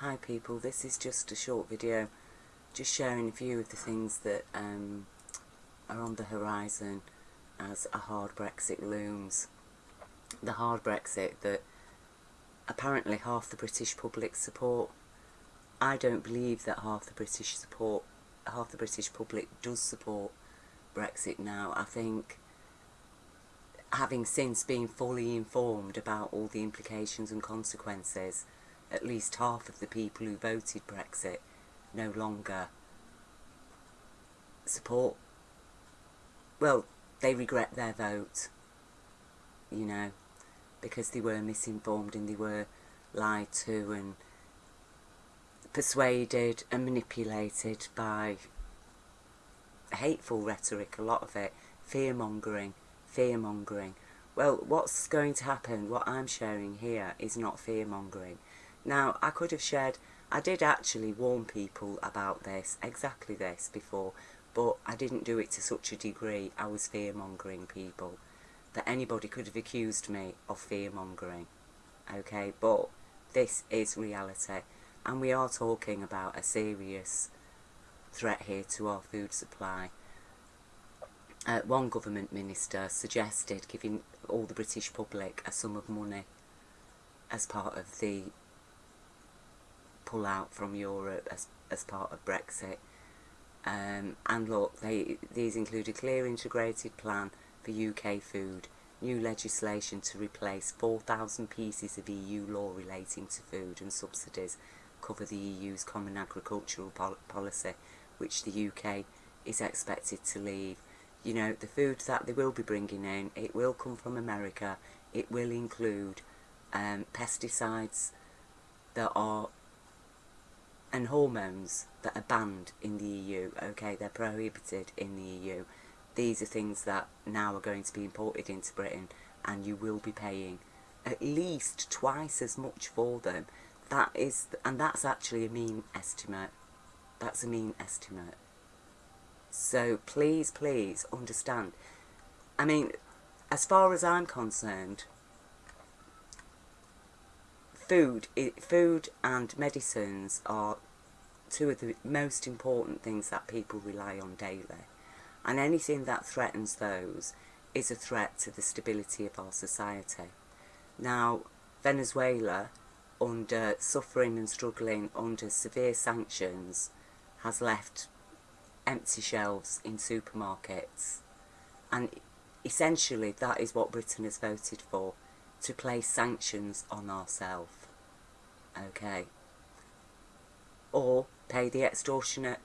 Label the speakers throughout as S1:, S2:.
S1: Hi people, this is just a short video just sharing a few of the things that um, are on the horizon as a hard Brexit looms. The hard Brexit that apparently half the British public support. I don't believe that half the British support, half the British public does support Brexit now. I think having since been fully informed about all the implications and consequences at least half of the people who voted Brexit no longer support, well, they regret their vote, you know, because they were misinformed and they were lied to and persuaded and manipulated by hateful rhetoric, a lot of it, fear-mongering, fear-mongering. Well, what's going to happen, what I'm sharing here, is not fear-mongering. Now, I could have shared, I did actually warn people about this, exactly this, before, but I didn't do it to such a degree, I was fear-mongering people, that anybody could have accused me of fear-mongering, okay, but this is reality, and we are talking about a serious threat here to our food supply. Uh, one government minister suggested giving all the British public a sum of money as part of the pull out from Europe as, as part of Brexit. Um, and look, they, these include a clear integrated plan for UK food, new legislation to replace 4,000 pieces of EU law relating to food and subsidies cover the EU's common agricultural pol policy, which the UK is expected to leave. You know, the food that they will be bringing in, it will come from America, it will include um, pesticides that are and hormones that are banned in the EU, okay, they're prohibited in the EU. These are things that now are going to be imported into Britain and you will be paying at least twice as much for them. That is, and that's actually a mean estimate. That's a mean estimate. So please, please understand. I mean, as far as I'm concerned, food, food and medicines are two of the most important things that people rely on daily. And anything that threatens those is a threat to the stability of our society. Now, Venezuela, under suffering and struggling under severe sanctions, has left empty shelves in supermarkets. And essentially that is what Britain has voted for, to place sanctions on ourselves. Okay. Or pay the extortionate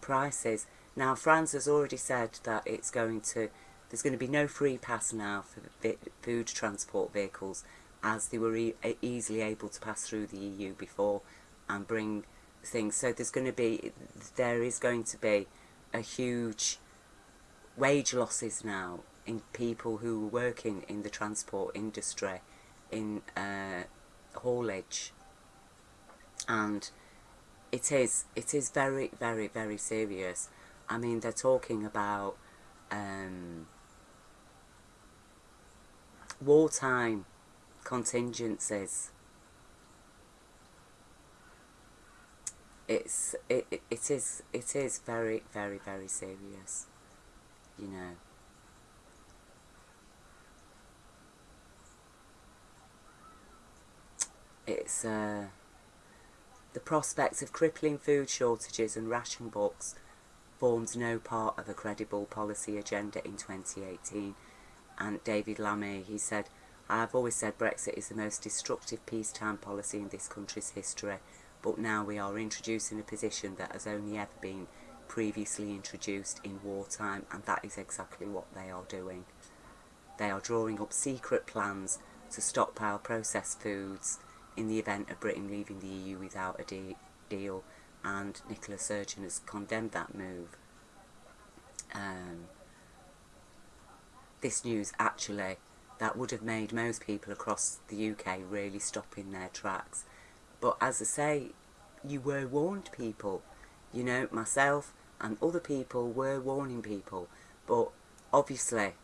S1: prices. Now France has already said that it's going to, there's going to be no free pass now for food transport vehicles as they were e easily able to pass through the EU before and bring things. So there's going to be, there is going to be a huge wage losses now in people who are working in the transport industry, in uh, haulage and it is it is very very very serious. I mean they're talking about um, wartime contingencies. It's it, it is it is very very very serious you know. It's uh the prospect of crippling food shortages and ration books forms no part of a credible policy agenda in 2018. And David Lammy, he said, I have always said Brexit is the most destructive peacetime policy in this country's history, but now we are introducing a position that has only ever been previously introduced in wartime, and that is exactly what they are doing. They are drawing up secret plans to stockpile processed foods, in the event of Britain leaving the EU without a de deal and Nicola Sturgeon has condemned that move. Um, this news actually that would have made most people across the UK really stop in their tracks. But as I say, you were warned people. You know, myself and other people were warning people. But obviously,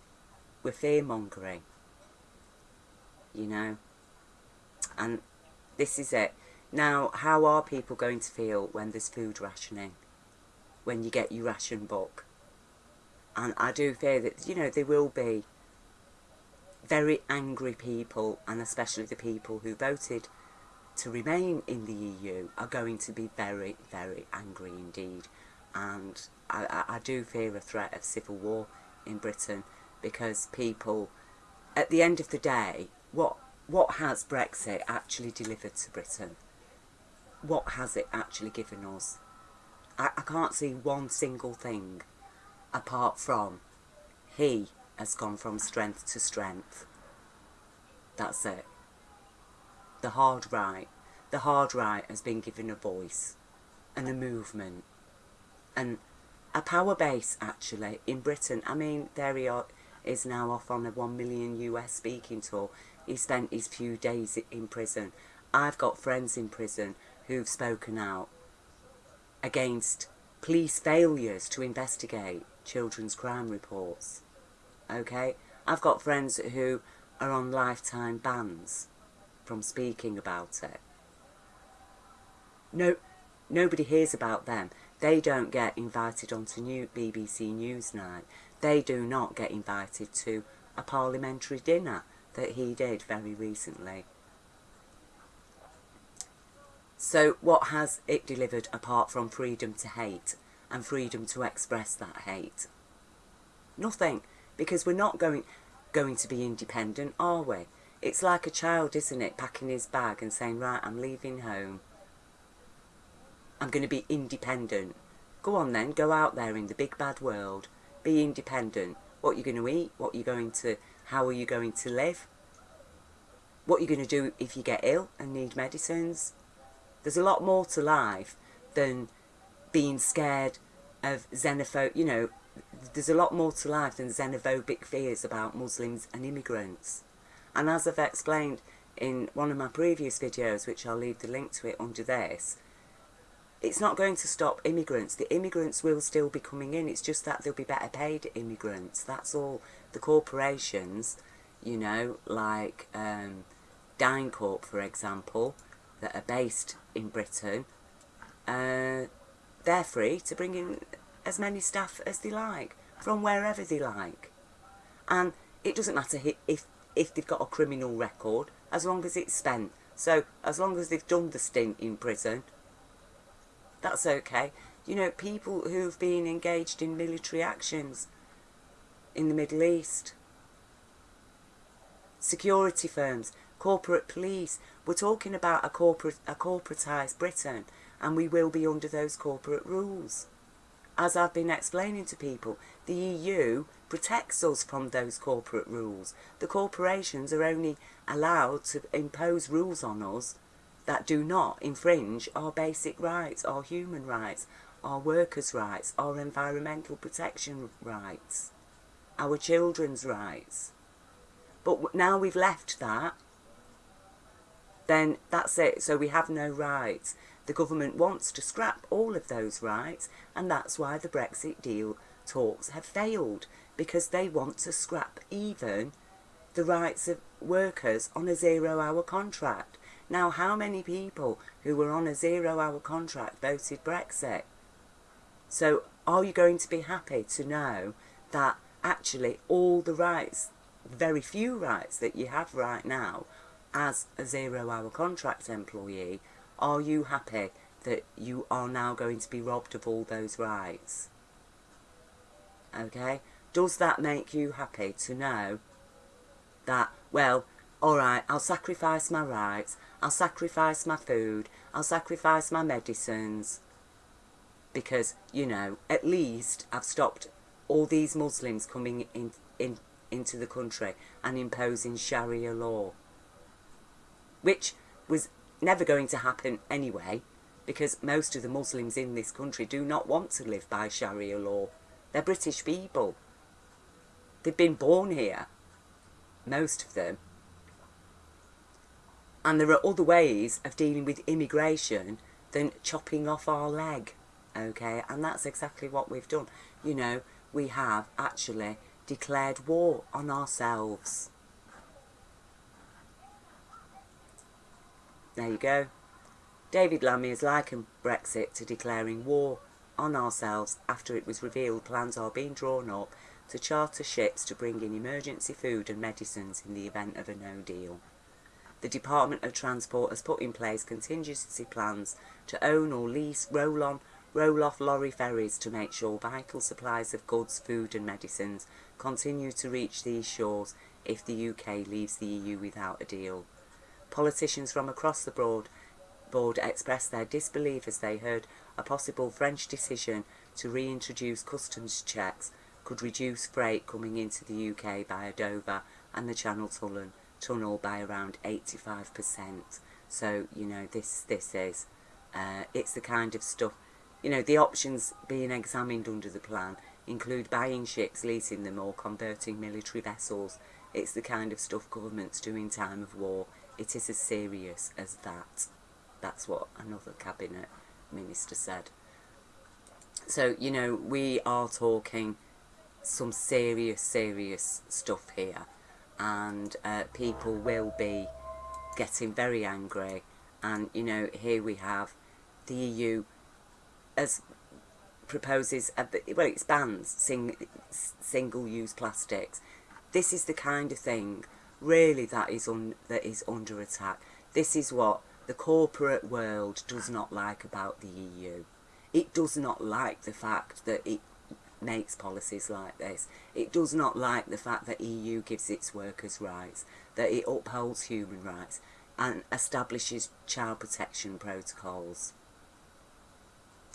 S1: we're fear-mongering. You know? And this is it. Now, how are people going to feel when there's food rationing? When you get your ration book? And I do fear that, you know, there will be very angry people, and especially the people who voted to remain in the EU are going to be very, very angry indeed. And I, I, I do fear a threat of civil war in Britain because people, at the end of the day, what what has Brexit actually delivered to Britain? What has it actually given us? I, I can't see one single thing apart from he has gone from strength to strength. That's it. The hard right. The hard right has been given a voice and a movement and a power base actually in Britain. I mean, there he is now off on a one million US speaking tour. He spent his few days in prison. I've got friends in prison who've spoken out against police failures to investigate children's crime reports. Okay? I've got friends who are on lifetime bans from speaking about it. No, nobody hears about them. They don't get invited onto new BBC Newsnight. They do not get invited to a parliamentary dinner that he did very recently. So what has it delivered apart from freedom to hate and freedom to express that hate? Nothing, because we're not going going to be independent, are we? It's like a child, isn't it, packing his bag and saying, right, I'm leaving home. I'm going to be independent. Go on then, go out there in the big bad world. Be independent. What you're going to eat, what you're going to, how are you going to live? What are you're going to do if you get ill and need medicines? There's a lot more to life than being scared of xenophobe, you know, there's a lot more to life than xenophobic fears about Muslims and immigrants. And as I've explained in one of my previous videos, which I'll leave the link to it under this, it's not going to stop immigrants. The immigrants will still be coming in. It's just that they'll be better paid immigrants. That's all. The corporations, you know, like um, DynCorp, for example, that are based in Britain, uh, they're free to bring in as many staff as they like, from wherever they like. And it doesn't matter if, if they've got a criminal record, as long as it's spent. So, as long as they've done the stint in prison, that's okay. You know, people who've been engaged in military actions in the Middle East, security firms, corporate police. We're talking about a corporate, a corporatised Britain, and we will be under those corporate rules. As I've been explaining to people, the EU protects us from those corporate rules. The corporations are only allowed to impose rules on us that do not infringe our basic rights, our human rights, our workers' rights, our environmental protection rights, our children's rights. But now we've left that, then that's it. So we have no rights. The government wants to scrap all of those rights, and that's why the Brexit deal talks have failed, because they want to scrap even the rights of workers on a zero-hour contract. Now, how many people who were on a zero-hour contract voted Brexit? So, are you going to be happy to know that actually all the rights, very few rights that you have right now as a zero-hour contract employee, are you happy that you are now going to be robbed of all those rights? Okay? Does that make you happy to know that, well, alright, I'll sacrifice my rights, I'll sacrifice my food, I'll sacrifice my medicines, because, you know, at least I've stopped all these Muslims coming in, in into the country and imposing Sharia law, which was never going to happen anyway, because most of the Muslims in this country do not want to live by Sharia law. They're British people. They've been born here, most of them. And there are other ways of dealing with immigration than chopping off our leg, okay? And that's exactly what we've done. You know, we have actually declared war on ourselves. There you go. David Lammy has likened Brexit to declaring war on ourselves after it was revealed plans are being drawn up to charter ships to bring in emergency food and medicines in the event of a no deal. The Department of Transport has put in place contingency plans to own or lease roll-on, roll-off lorry ferries to make sure vital supplies of goods, food and medicines continue to reach these shores if the UK leaves the EU without a deal. Politicians from across the board, board expressed their disbelief as they heard a possible French decision to reintroduce customs checks could reduce freight coming into the UK via Dover and the Channel Tunnel, tunnel by around 85%. So, you know, this, this is, uh, it's the kind of stuff, you know, the options being examined under the plan include buying ships, leasing them or converting military vessels. It's the kind of stuff governments do in time of war. It is as serious as that. That's what another cabinet minister said. So, you know, we are talking some serious, serious stuff here. And uh, people will be getting very angry. And, you know, here we have the EU as proposes, uh, a, well, it bans sing, single-use plastics. This is the kind of thing, really, that is, un, that is under attack. This is what the corporate world does not like about the EU. It does not like the fact that it makes policies like this. It does not like the fact that EU gives its workers rights, that it upholds human rights and establishes child protection protocols.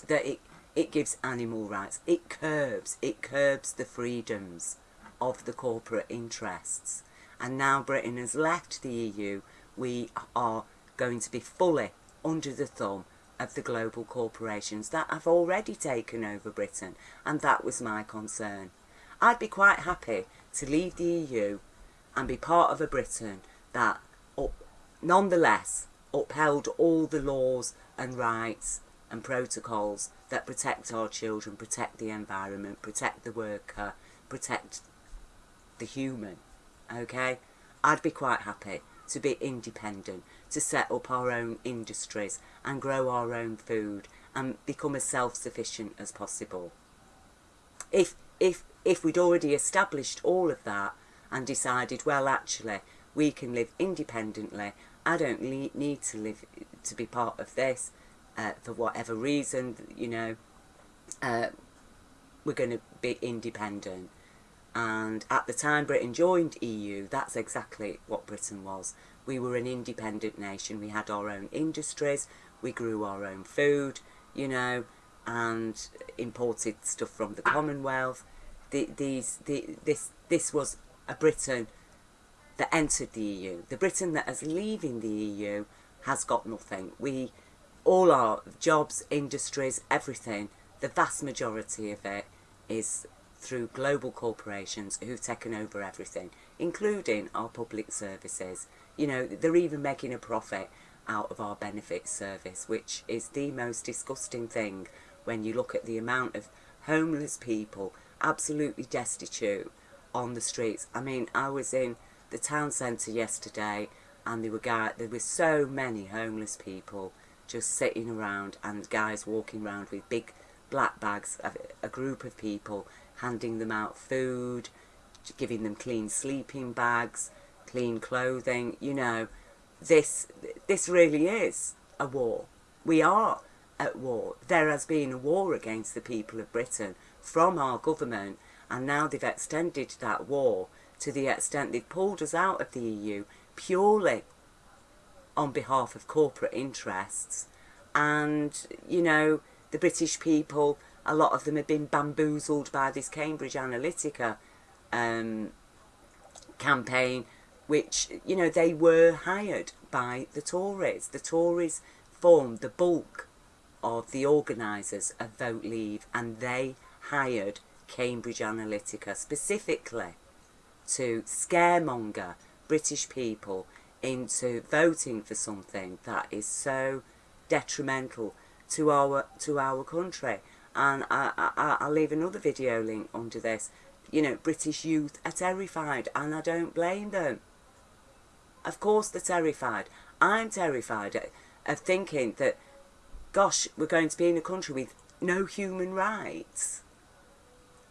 S1: That it, it gives animal rights. It curbs, it curbs the freedoms of the corporate interests. And now Britain has left the EU, we are going to be fully under the thumb of the global corporations that have already taken over Britain and that was my concern. I'd be quite happy to leave the EU and be part of a Britain that up, nonetheless upheld all the laws and rights and protocols that protect our children, protect the environment, protect the worker, protect the human, okay? I'd be quite happy to be independent, to set up our own industries and grow our own food and become as self-sufficient as possible. If, if, if we'd already established all of that and decided, well, actually, we can live independently, I don't need to live to be part of this uh, for whatever reason, you know, uh, we're going to be independent. And at the time Britain joined EU that's exactly what Britain was. We were an independent nation. We had our own industries. We grew our own food you know and imported stuff from the Commonwealth. The, these the, this this was a Britain that entered the EU the Britain that is leaving the EU has got nothing. We all our jobs industries everything the vast majority of it is through global corporations who've taken over everything, including our public services. You know, they're even making a profit out of our benefits service, which is the most disgusting thing when you look at the amount of homeless people, absolutely destitute, on the streets. I mean, I was in the town centre yesterday and there were there were so many homeless people just sitting around and guys walking around with big black bags, a, a group of people handing them out food, giving them clean sleeping bags, clean clothing, you know, this, this really is a war. We are at war. There has been a war against the people of Britain from our government and now they've extended that war to the extent they've pulled us out of the EU purely on behalf of corporate interests and, you know, the British people a lot of them have been bamboozled by this Cambridge Analytica um, campaign, which, you know, they were hired by the Tories. The Tories formed the bulk of the organisers of Vote Leave and they hired Cambridge Analytica specifically to scaremonger British people into voting for something that is so detrimental to our to our country and I, I, I'll leave another video link under this. You know, British youth are terrified and I don't blame them. Of course they're terrified. I'm terrified of thinking that gosh, we're going to be in a country with no human rights.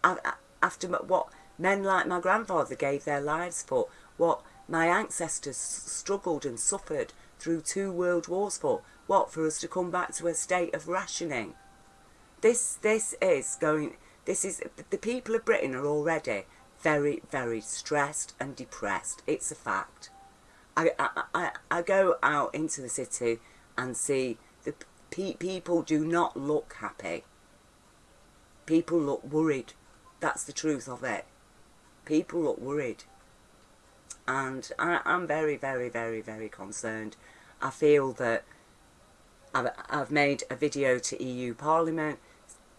S1: After what men like my grandfather gave their lives for, what my ancestors struggled and suffered through two world wars for, what, for us to come back to a state of rationing? This, this is going, this is, the people of Britain are already very, very stressed and depressed. It's a fact. I, I, I, I go out into the city and see the pe people do not look happy. People look worried. That's the truth of it. People look worried. And I, I'm very, very, very, very concerned. I feel that I've, I've made a video to EU Parliament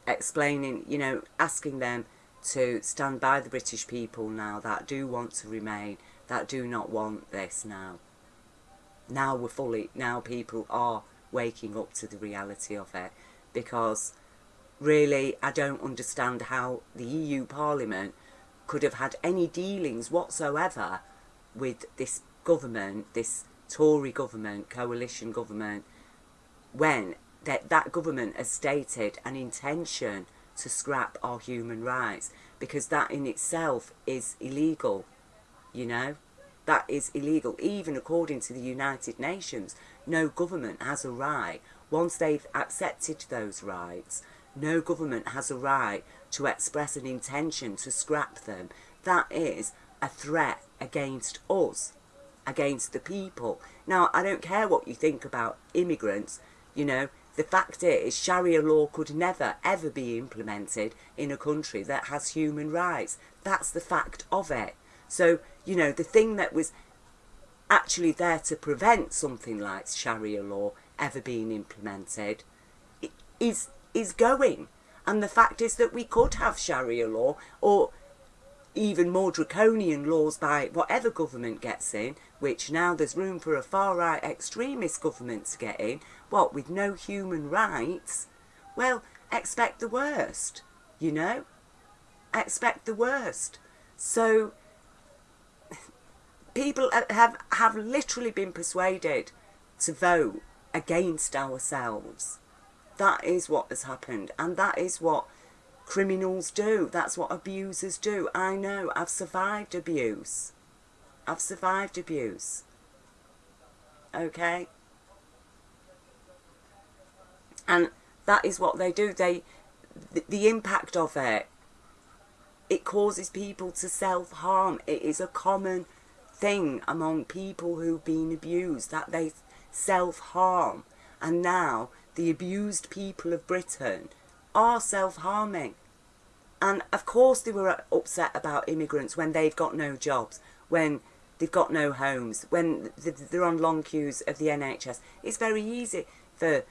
S1: explaining, you know, asking them to stand by the British people now that do want to remain, that do not want this now. Now we're fully, now people are waking up to the reality of it because really I don't understand how the EU Parliament could have had any dealings whatsoever with this government, this Tory government, coalition government, when that, that government has stated an intention to scrap our human rights because that in itself is illegal, you know. That is illegal. Even according to the United Nations, no government has a right, once they've accepted those rights, no government has a right to express an intention to scrap them. That is a threat against us, against the people. Now, I don't care what you think about immigrants, you know, the fact is, Sharia law could never, ever be implemented in a country that has human rights. That's the fact of it. So, you know, the thing that was actually there to prevent something like Sharia law ever being implemented is, is going. And the fact is that we could have Sharia law or even more draconian laws by whatever government gets in, which now there's room for a far-right extremist government to get in, what, with no human rights? Well, expect the worst, you know? Expect the worst. So, people have, have literally been persuaded to vote against ourselves. That is what has happened, and that is what criminals do. That's what abusers do. I know, I've survived abuse. I've survived abuse. Okay? And that is what they do. They, the, the impact of it, it causes people to self-harm. It is a common thing among people who've been abused, that they self-harm. And now, the abused people of Britain are self-harming. And of course they were upset about immigrants when they've got no jobs, when they've got no homes, when they're on long queues of the NHS. It's very easy for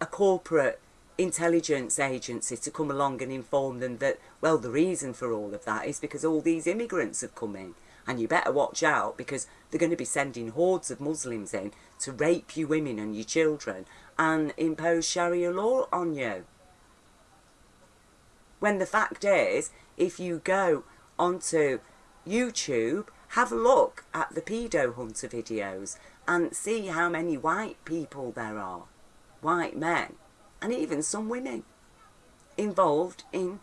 S1: a corporate intelligence agency to come along and inform them that, well, the reason for all of that is because all these immigrants have come in. And you better watch out because they're going to be sending hordes of Muslims in to rape you women and your children and impose Sharia law on you. When the fact is, if you go onto YouTube, have a look at the pedo hunter videos and see how many white people there are white men, and even some women, involved in,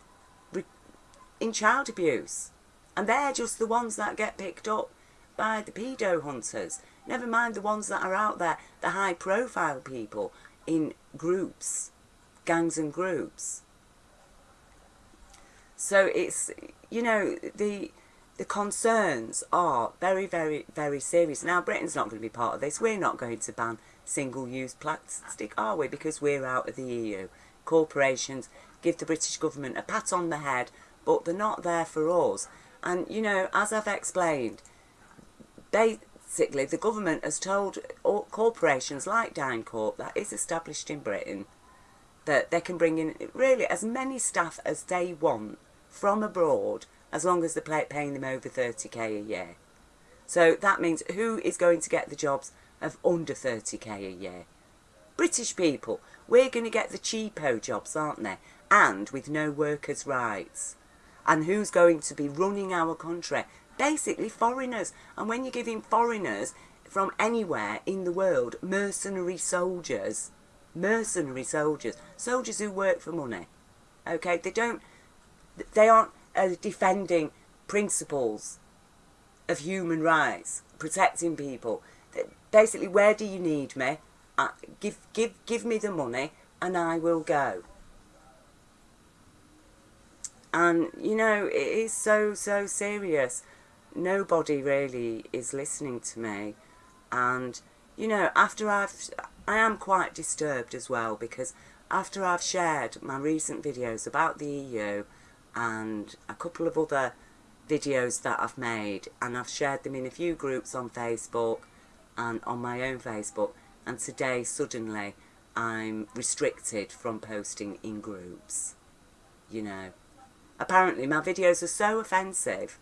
S1: in child abuse. And they're just the ones that get picked up by the pedo hunters. Never mind the ones that are out there, the high profile people in groups, gangs and groups. So it's, you know, the the concerns are very, very, very serious. Now, Britain's not going to be part of this. We're not going to ban single-use plastic, are we? Because we're out of the EU. Corporations give the British government a pat on the head, but they're not there for us. And, you know, as I've explained, basically the government has told corporations like DynCorp, that is established in Britain, that they can bring in really as many staff as they want from abroad as long as they're paying them over 30k a year. So that means who is going to get the jobs of under 30k a year. British people, we're going to get the cheapo jobs, aren't they? And with no workers' rights. And who's going to be running our country? Basically foreigners. And when you're giving foreigners from anywhere in the world mercenary soldiers, mercenary soldiers, soldiers who work for money. Okay, they don't, they aren't uh, defending principles of human rights, protecting people. Basically, where do you need me? Give, give, give me the money and I will go. And, you know, it is so, so serious. Nobody really is listening to me. And, you know, after I've, I am quite disturbed as well because after I've shared my recent videos about the EU and a couple of other videos that I've made and I've shared them in a few groups on Facebook and on my own Facebook and today suddenly I'm restricted from posting in groups, you know. Apparently my videos are so offensive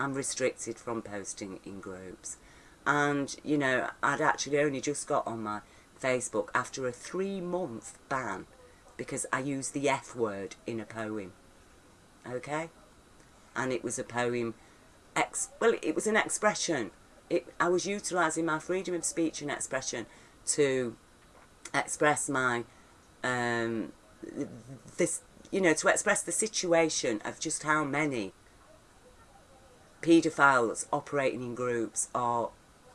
S1: I'm restricted from posting in groups and you know I'd actually only just got on my Facebook after a three month ban because I used the F word in a poem okay and it was a poem ex well it was an expression it I was utilizing my freedom of speech and expression to express my um this you know to express the situation of just how many paedophiles operating in groups are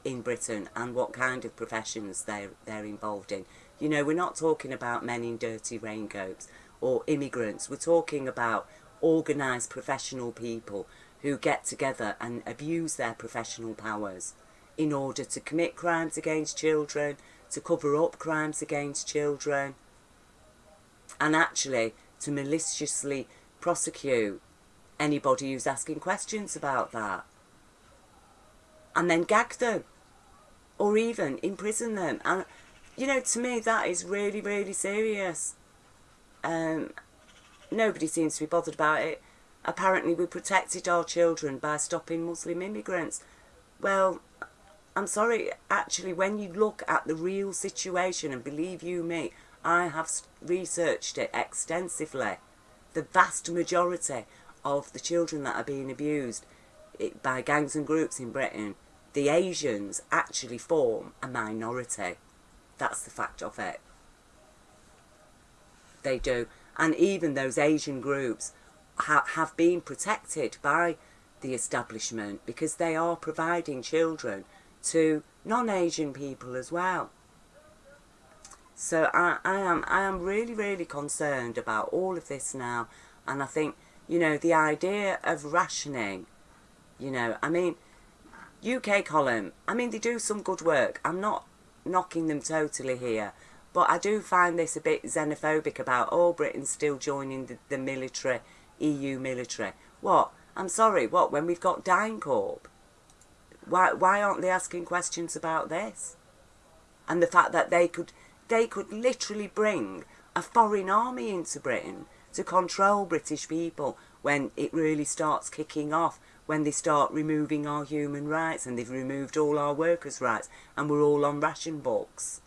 S1: in Britain and what kind of professions they're, they're involved in. You know, we're not talking about men in dirty raincoats or immigrants. We're talking about organised professional people who get together and abuse their professional powers in order to commit crimes against children, to cover up crimes against children, and actually to maliciously prosecute anybody who's asking questions about that. And then gag them. Or even imprison them. And, you know, to me that is really, really serious. Um, nobody seems to be bothered about it. Apparently we protected our children by stopping Muslim immigrants. Well, I'm sorry, actually when you look at the real situation, and believe you me, I have researched it extensively. The vast majority of the children that are being abused by gangs and groups in Britain, the Asians actually form a minority. That's the fact of it. They do. And even those Asian groups ha have been protected by the establishment because they are providing children to non-Asian people as well. So I, I am I am really, really concerned about all of this now. And I think, you know, the idea of rationing, you know, I mean, UK column, I mean, they do some good work. I'm not knocking them totally here. But I do find this a bit xenophobic about, oh, Britain still joining the, the military, EU military. What? I'm sorry, what, when we've got DynCorp? Why, why aren't they asking questions about this? And the fact that they could they could literally bring a foreign army into Britain to control British people when it really starts kicking off, when they start removing our human rights and they've removed all our workers' rights and we're all on ration books.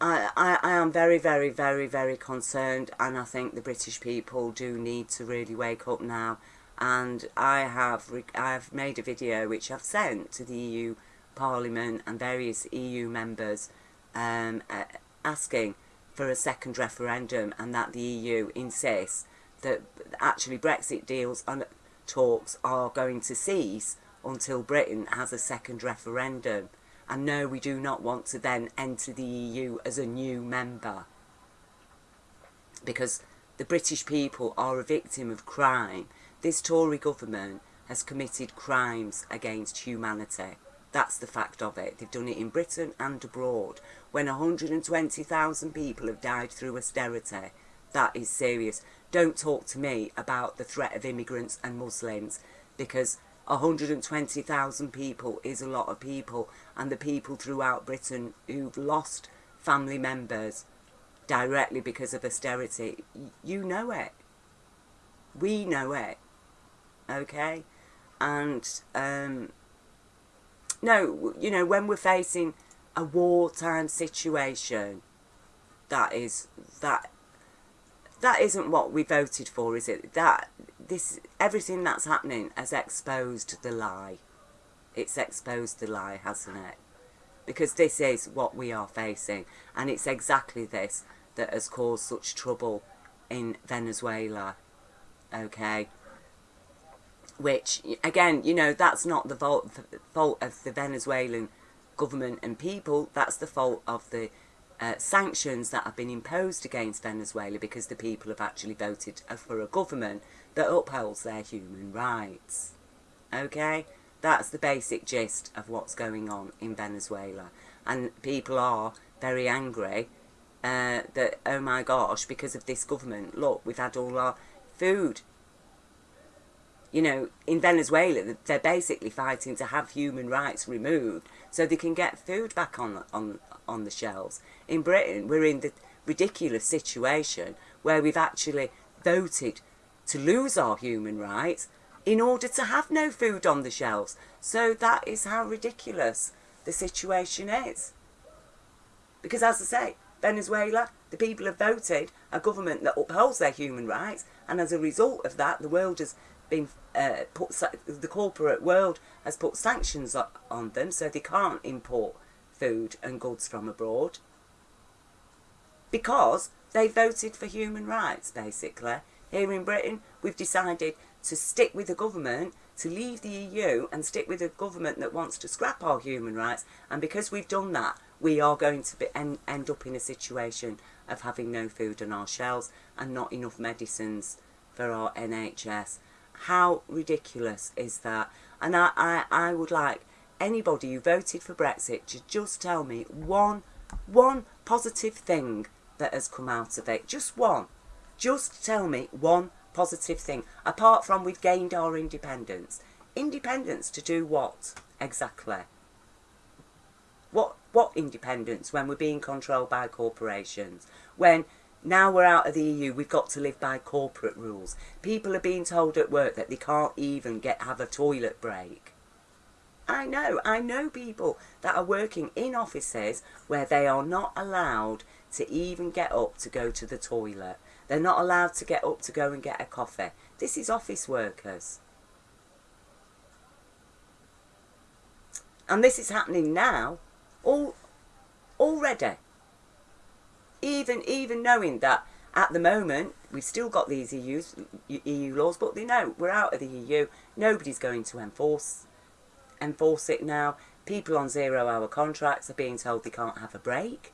S1: I, I, I am very, very, very, very concerned and I think the British people do need to really wake up now and I have I have made a video which I've sent to the EU Parliament and various EU members um, uh, asking for a second referendum and that the EU insists that actually Brexit deals and talks are going to cease until Britain has a second referendum. And no, we do not want to then enter the EU as a new member. Because the British people are a victim of crime. This Tory government has committed crimes against humanity. That's the fact of it. They've done it in Britain and abroad. When 120,000 people have died through austerity, that is serious. Don't talk to me about the threat of immigrants and Muslims because 120,000 people is a lot of people and the people throughout Britain who've lost family members directly because of austerity, you know it. We know it. Okay? And um, no, you know, when we're facing a wartime situation, that is, that, that isn't what we voted for, is it? That, this, everything that's happening has exposed the lie. It's exposed the lie, hasn't it? because this is what we are facing and it's exactly this that has caused such trouble in Venezuela okay which again you know that's not the fault, fault of the Venezuelan government and people that's the fault of the uh, sanctions that have been imposed against Venezuela because the people have actually voted for a government that upholds their human rights okay that's the basic gist of what's going on in Venezuela. And people are very angry uh, that, oh my gosh, because of this government, look, we've had all our food. You know, in Venezuela, they're basically fighting to have human rights removed so they can get food back on, on, on the shelves. In Britain, we're in the ridiculous situation where we've actually voted to lose our human rights in order to have no food on the shelves. So that is how ridiculous the situation is. Because as I say, Venezuela, the people have voted a government that upholds their human rights and as a result of that the world has been uh, put, the corporate world has put sanctions on them so they can't import food and goods from abroad because they voted for human rights basically. Here in Britain we've decided to stick with the government, to leave the EU and stick with a government that wants to scrap our human rights. And because we've done that, we are going to be, end, end up in a situation of having no food on our shelves and not enough medicines for our NHS. How ridiculous is that? And I, I, I would like anybody who voted for Brexit to just tell me one, one positive thing that has come out of it. Just one. Just tell me one positive thing, apart from we've gained our independence. Independence to do what, exactly? What, what independence when we're being controlled by corporations? When now we're out of the EU, we've got to live by corporate rules. People are being told at work that they can't even get have a toilet break. I know, I know people that are working in offices where they are not allowed to even get up to go to the toilet. They're not allowed to get up to go and get a coffee. This is office workers. And this is happening now, all, already. Even, even knowing that at the moment, we've still got these EU, EU laws, but they know we're out of the EU. Nobody's going to enforce, enforce it now. People on zero-hour contracts are being told they can't have a break.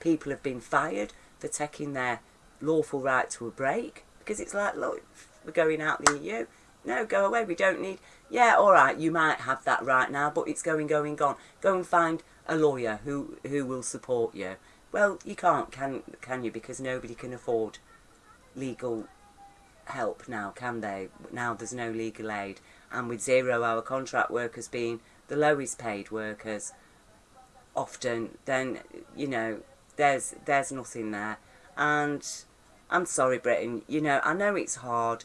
S1: People have been fired for taking their lawful right to a break because it's like, look, we're going out the EU. No, go away. We don't need. Yeah, all right. You might have that right now, but it's going, going, gone. Go and find a lawyer who who will support you. Well, you can't, can can you? Because nobody can afford legal help now, can they? Now there's no legal aid, and with zero-hour contract workers being the lowest paid workers, often, then you know there's there's nothing there, and I'm sorry, Britain. You know, I know it's hard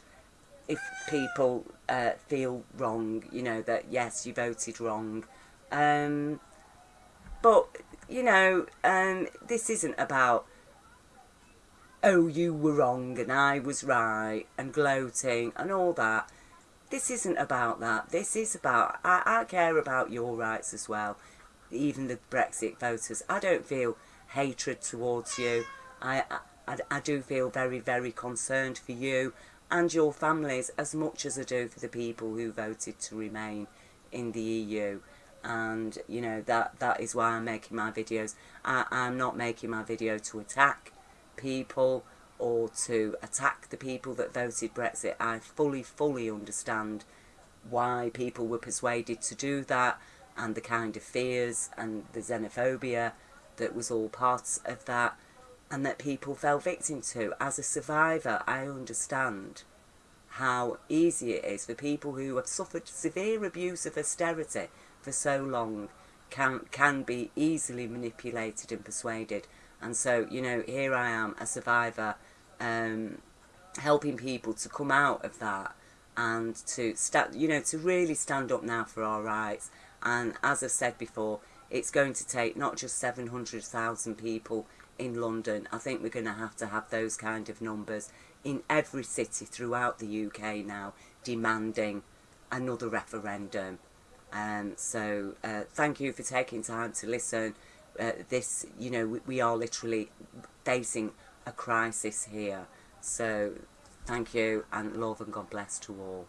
S1: if people uh, feel wrong, you know, that yes, you voted wrong. Um, but, you know, um, this isn't about, oh, you were wrong and I was right and gloating and all that. This isn't about that. This is about, I, I care about your rights as well. Even the Brexit voters. I don't feel hatred towards you. I, I I, do feel very, very concerned for you and your families as much as I do for the people who voted to remain in the EU and you know that that is why I'm making my videos. I, I'm not making my video to attack people or to attack the people that voted Brexit. I fully fully understand why people were persuaded to do that and the kind of fears and the xenophobia that was all part of that and that people fell victim to. As a survivor, I understand how easy it is for people who have suffered severe abuse of austerity for so long can can be easily manipulated and persuaded. And so, you know, here I am, a survivor, um, helping people to come out of that and to stand, you know, to really stand up now for our rights. And as I've said before, it's going to take not just 700,000 people in London. I think we're going to have to have those kind of numbers in every city throughout the UK now demanding another referendum Um, so uh, thank you for taking time to listen. Uh, this, you know, we, we are literally facing a crisis here. So thank you and love and God bless to all.